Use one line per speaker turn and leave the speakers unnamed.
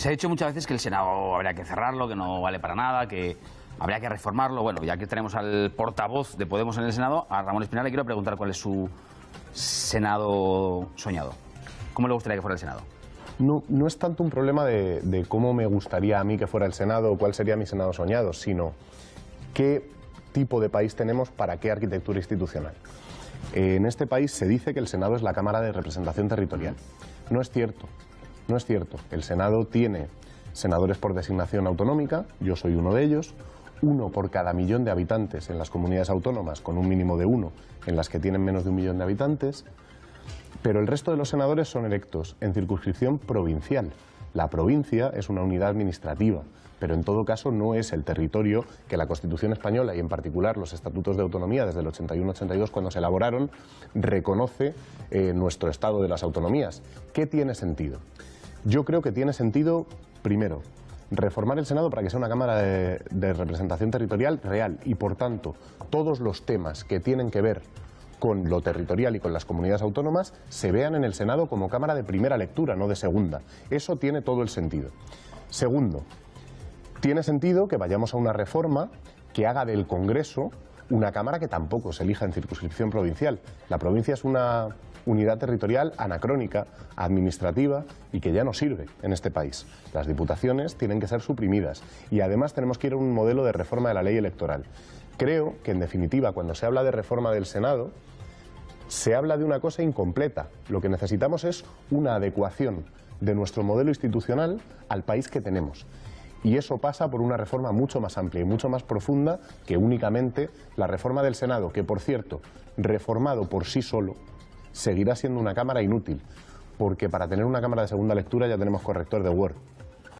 Se ha dicho muchas veces que el Senado habría que cerrarlo, que no vale para nada, que habría que reformarlo. Bueno, ya que tenemos al portavoz de Podemos en el Senado, a Ramón Espinal le quiero preguntar cuál es su Senado soñado. ¿Cómo le gustaría que fuera el Senado?
No, es tanto un problema de, de cómo me gustaría a mí que fuera el Senado o cuál sería mi Senado soñado, sino qué tipo de país tenemos para qué arquitectura institucional. En este país se dice que el Senado es la Cámara de Representación Territorial. No es cierto, no es cierto. El Senado tiene senadores por designación autonómica, yo soy uno de ellos, uno por cada millón de habitantes en las comunidades autónomas, con un mínimo de uno en las que tienen menos de un millón de habitantes, pero el resto de los senadores son electos en circunscripción provincial. La provincia es una unidad administrativa, pero en todo caso no es el territorio que la Constitución española y en particular los estatutos de autonomía desde el 81-82 cuando se elaboraron reconoce eh, nuestro estado de las autonomías. ¿Qué tiene sentido? Yo creo que tiene sentido, primero, reformar el Senado para que sea una Cámara de, de representación territorial real y por tanto todos los temas que tienen que ver con lo territorial y con las comunidades autónomas se vean en el Senado como Cámara de primera lectura, no de segunda. Eso tiene todo el sentido. Segundo, tiene sentido que vayamos a una reforma que haga del Congreso una Cámara que tampoco se elija en circunscripción provincial. La provincia es una unidad territorial anacrónica, administrativa y que ya no sirve en este país. Las diputaciones tienen que ser suprimidas y además tenemos que ir a un modelo de reforma de la ley electoral. Creo que, en definitiva, cuando se habla de reforma del Senado, se habla de una cosa incompleta. Lo que necesitamos es una adecuación de nuestro modelo institucional al país que tenemos. Y eso pasa por una reforma mucho más amplia y mucho más profunda que únicamente la reforma del Senado, que por cierto, reformado por sí solo, seguirá siendo una Cámara inútil, porque para tener una Cámara de segunda lectura ya tenemos corrector de Word.